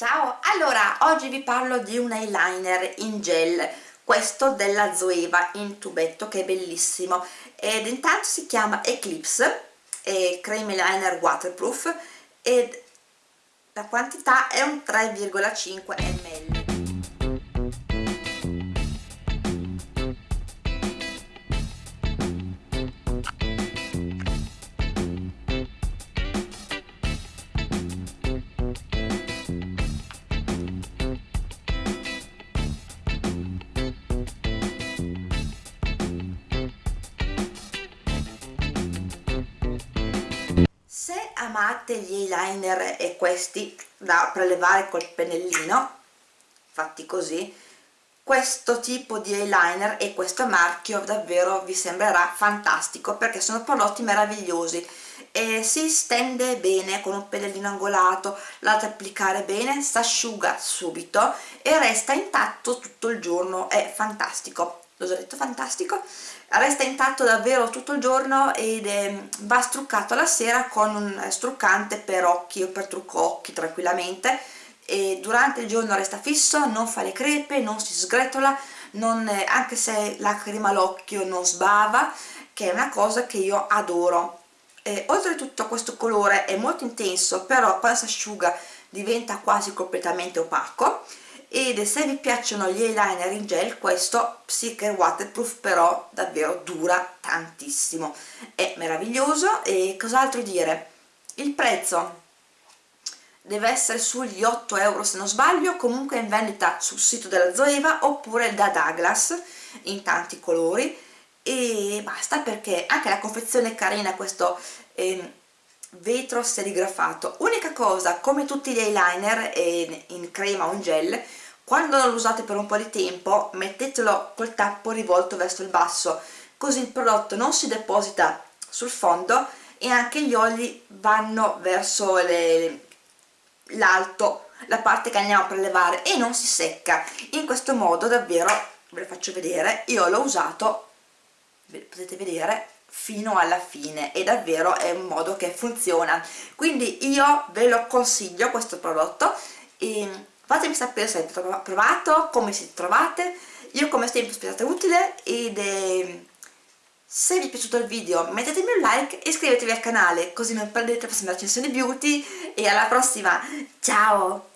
Ciao, allora oggi vi parlo di un eyeliner in gel questo della Zoeva in tubetto che è bellissimo. Ed intanto si chiama Eclipse è cream eyeliner waterproof ed la quantità è un 3,5 ml amate gli eyeliner e questi da prelevare col pennellino fatti così. Questo tipo di eyeliner e questo marchio davvero vi sembrerà fantastico perché sono prodotti meravigliosi e si stende bene con un pennellino angolato l'altro applicare bene, si asciuga subito e resta intatto tutto il giorno, è fantastico detto fantastico. Resta intatto davvero tutto il giorno ed è, va struccato la sera con un struccante per occhi o per trucco occhi tranquillamente. E durante il giorno resta fisso, non fa le crepe, non si sgretola non, anche se la crema all'occhio non sbava che è una cosa che io adoro. E, oltretutto questo colore è molto intenso però quando si asciuga diventa quasi completamente opaco ed se vi piacciono gli eyeliner in gel questo è waterproof però davvero dura tantissimo. È meraviglioso. E cos'altro dire? Il prezzo deve essere sugli 8 euro se non sbaglio. Comunque in vendita sul sito della Zoeva oppure da Douglas in tanti colori. E basta perché anche la confezione è carina questo eh, vetro serigrafato. Unica cosa come tutti gli eyeliner in crema o in gel quando lo usate per un po' di tempo mettetelo col tappo rivolto verso il basso. Così il prodotto non si deposita sul fondo e anche gli oli vanno verso l'alto la parte che andiamo a prelevare e non si secca. In questo modo davvero ve lo faccio vedere io l'ho usato potete vedere fino alla fine e davvero è un modo che funziona. Quindi io ve lo consiglio questo prodotto fatemi sapere se avete provato, come siete trovate. Io come sempre spero sia utile ed eh, se vi è piaciuto il video mettetemi un like e iscrivetevi al canale così non perdete la prossima recensione beauty e alla prossima, ciao!